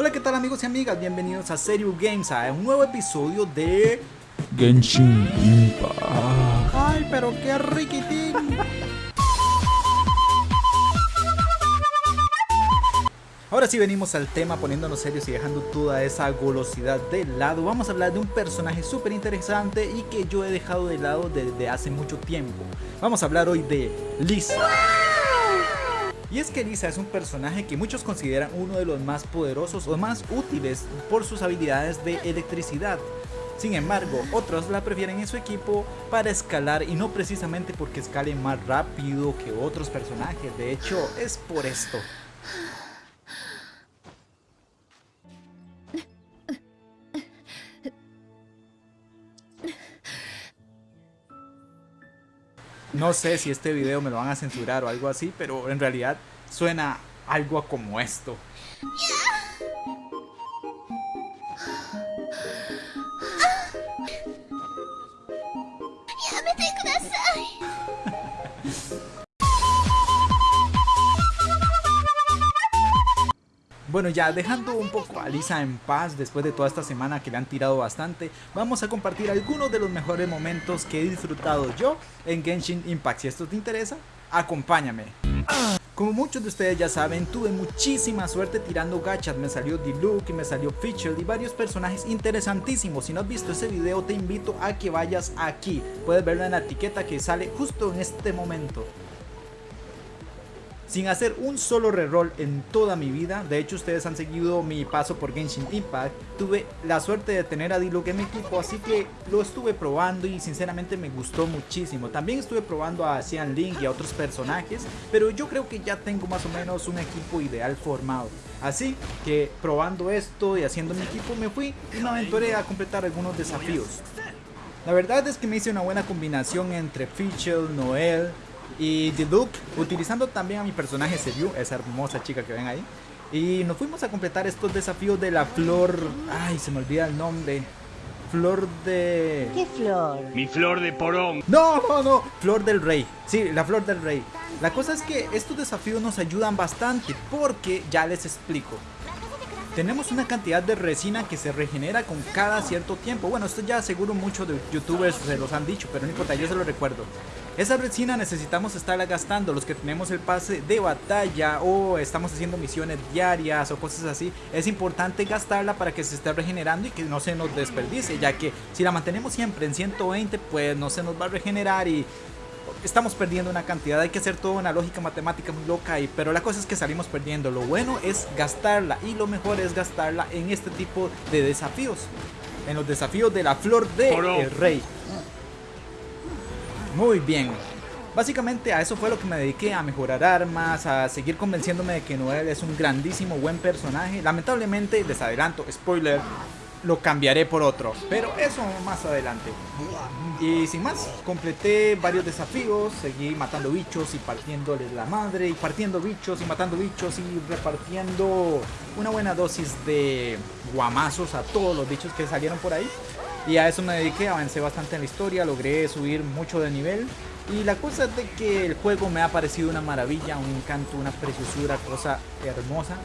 Hola, ¿qué tal amigos y amigas? Bienvenidos a Serio Games, a un nuevo episodio de... Genshin Impact. ¡Ay, pero qué riquitín! Ahora sí venimos al tema poniéndonos serios y dejando toda esa golosidad de lado. Vamos a hablar de un personaje súper interesante y que yo he dejado de lado desde hace mucho tiempo. Vamos a hablar hoy de Lisa. Y es que Lisa es un personaje que muchos consideran uno de los más poderosos o más útiles por sus habilidades de electricidad. Sin embargo, otros la prefieren en su equipo para escalar y no precisamente porque escale más rápido que otros personajes, de hecho es por esto. No sé si este video me lo van a censurar o algo así, pero en realidad suena algo como esto. Bueno ya dejando un poco a Lisa en paz después de toda esta semana que le han tirado bastante Vamos a compartir algunos de los mejores momentos que he disfrutado yo en Genshin Impact. Si esto te interesa, acompáñame. Como muchos de ustedes ya saben, tuve muchísima suerte tirando gachas, me salió Diluc, me salió Feature y varios personajes interesantísimos. Si no has visto ese video te invito a que vayas aquí, puedes verlo en la etiqueta que sale justo en este momento sin hacer un solo reroll en toda mi vida. De hecho, ustedes han seguido mi paso por Genshin Impact. Tuve la suerte de tener a Diluc en mi equipo, así que lo estuve probando y sinceramente me gustó muchísimo. También estuve probando a Xian Link y a otros personajes, pero yo creo que ya tengo más o menos un equipo ideal formado. Así que probando esto y haciendo mi equipo me fui y me aventuré a completar algunos desafíos. La verdad es que me hice una buena combinación entre Fischl, Noel, y The Duke, utilizando también a mi personaje Seriu, esa hermosa chica que ven ahí. Y nos fuimos a completar estos desafíos de la flor... Ay, se me olvida el nombre. Flor de... ¿Qué flor? Mi flor de porón. No, no, no. Flor del rey. Sí, la flor del rey. La cosa es que estos desafíos nos ayudan bastante porque ya les explico. Tenemos una cantidad de resina que se regenera con cada cierto tiempo. Bueno, esto ya seguro muchos de youtubers se los han dicho, pero no importa, yo se lo recuerdo. Esa resina necesitamos estarla gastando los que tenemos el pase de batalla o estamos haciendo misiones diarias o cosas así. Es importante gastarla para que se esté regenerando y que no se nos desperdicie, ya que si la mantenemos siempre en 120 pues no se nos va a regenerar y estamos perdiendo una cantidad, hay que hacer toda una lógica matemática muy loca, y, pero la cosa es que salimos perdiendo. Lo bueno es gastarla y lo mejor es gastarla en este tipo de desafíos. En los desafíos de la flor de el rey. Muy bien. Básicamente a eso fue lo que me dediqué, a mejorar armas, a seguir convenciéndome de que Noel es un grandísimo buen personaje. Lamentablemente, les adelanto, spoiler, lo cambiaré por otro, pero eso más adelante. Y sin más, completé varios desafíos, seguí matando bichos y partiéndoles la madre, y partiendo bichos y matando bichos y repartiendo una buena dosis de guamazos a todos los bichos que salieron por ahí. Y a eso me dediqué, avancé bastante en la historia, logré subir mucho de nivel. Y la cosa es de que el juego me ha parecido una maravilla, un encanto, una preciosura, cosa hermosa.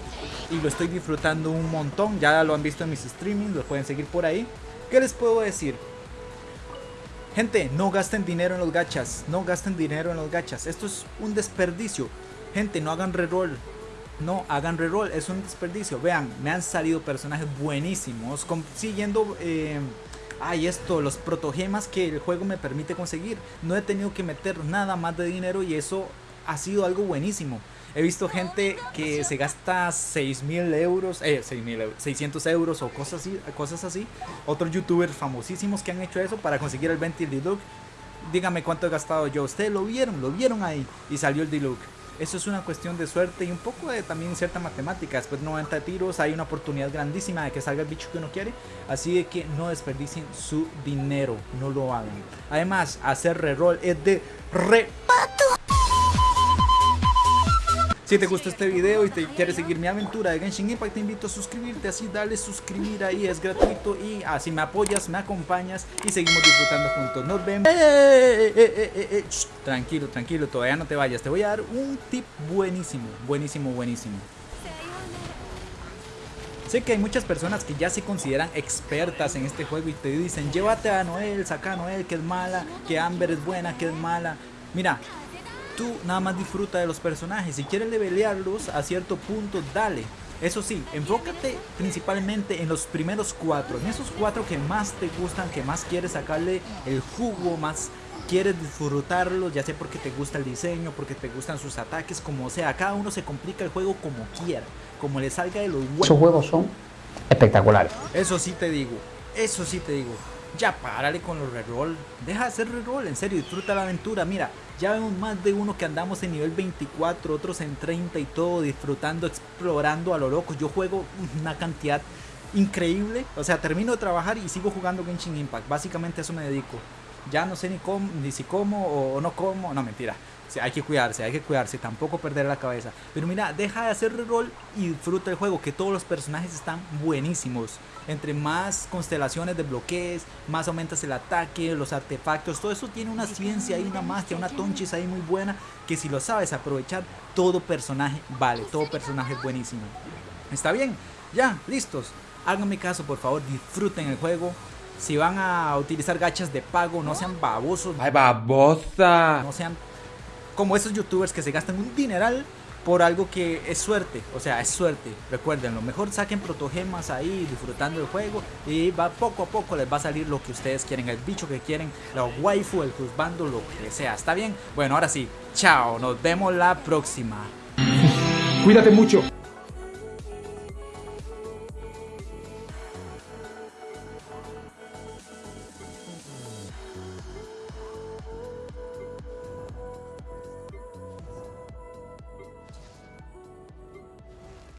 Y lo estoy disfrutando un montón, ya lo han visto en mis streamings, lo pueden seguir por ahí. ¿Qué les puedo decir? Gente, no gasten dinero en los gachas, no gasten dinero en los gachas, esto es un desperdicio. Gente, no hagan reroll, no hagan reroll, es un desperdicio. Vean, me han salido personajes buenísimos, consiguiendo... Eh, ay esto, los protogemas que el juego me permite conseguir. No he tenido que meter nada más de dinero y eso ha sido algo buenísimo. He visto gente que se gasta 6.000 euros, eh, 600 euros o cosas así, cosas así. Otros youtubers famosísimos que han hecho eso para conseguir el 20 Diluc. Dígame cuánto he gastado yo. Ustedes lo vieron, lo vieron ahí y salió el Diluc. Eso es una cuestión de suerte y un poco de también cierta matemática. Después de 90 tiros hay una oportunidad grandísima de que salga el bicho que uno quiere. Así de que no desperdicien su dinero, no lo hagan. Además, hacer reroll es de repato. Si te gustó este video y te quieres seguir mi aventura de Genshin Impact, te invito a suscribirte, así dale suscribir ahí, es gratuito y así me apoyas, me acompañas y seguimos disfrutando juntos. Nos vemos. Eh, eh, eh, tranquilo, tranquilo, todavía no te vayas. Te voy a dar un tip buenísimo, buenísimo, buenísimo. Sé que hay muchas personas que ya se consideran expertas en este juego y te dicen, llévate a Noel, saca a Noel que es mala, que Amber es buena, que es mala. Mira, tú nada más disfruta de los personajes. Si quieres levelearlos a cierto punto, dale. Eso sí, enfócate principalmente en los primeros cuatro, en esos cuatro que más te gustan, que más quieres sacarle el jugo, más quieres disfrutarlos, ya sea porque te gusta el diseño, porque te gustan sus ataques, como sea, cada uno se complica el juego como quiera, como le salga de los huevos. Esos juegos son espectaculares. Eso sí te digo, eso sí te digo. Ya párale con los reroll. Deja de hacer reroll, en serio, disfruta la aventura. Mira, ya vemos más de uno que andamos en nivel 24, otros en 30 y todo, disfrutando, explorando a lo loco. Yo juego una cantidad increíble. O sea, termino de trabajar y sigo jugando Genshin Impact. Básicamente a eso me dedico. Ya no sé ni cómo, ni si como o no como. No, mentira. Hay que cuidarse, hay que cuidarse, tampoco perder la cabeza. Pero mira, deja de hacer reroll y disfruta el juego, que todos los personajes están buenísimos. Entre más constelaciones desbloquees, más aumentas el ataque, los artefactos, todo eso tiene una ciencia y una magia, una tonchis ahí muy buena, que si lo sabes aprovechar, todo personaje vale, todo personaje es buenísimo. ¿Está bien? Ya, listos. Háganme caso, por favor, disfruten el juego. Si van a utilizar gachas de pago, no sean babosos. ¡Ay, babosa! No sean como esos youtubers que se gastan un dineral por algo que es suerte, o sea, es suerte. Recuerden, lo mejor saquen protogemas ahí disfrutando el juego y va poco a poco les va a salir lo que ustedes quieren, el bicho que quieren, la waifu, el juzbando, lo que sea. ¿Está bien? Bueno, ahora sí, chao, nos vemos la próxima. Cuídate mucho.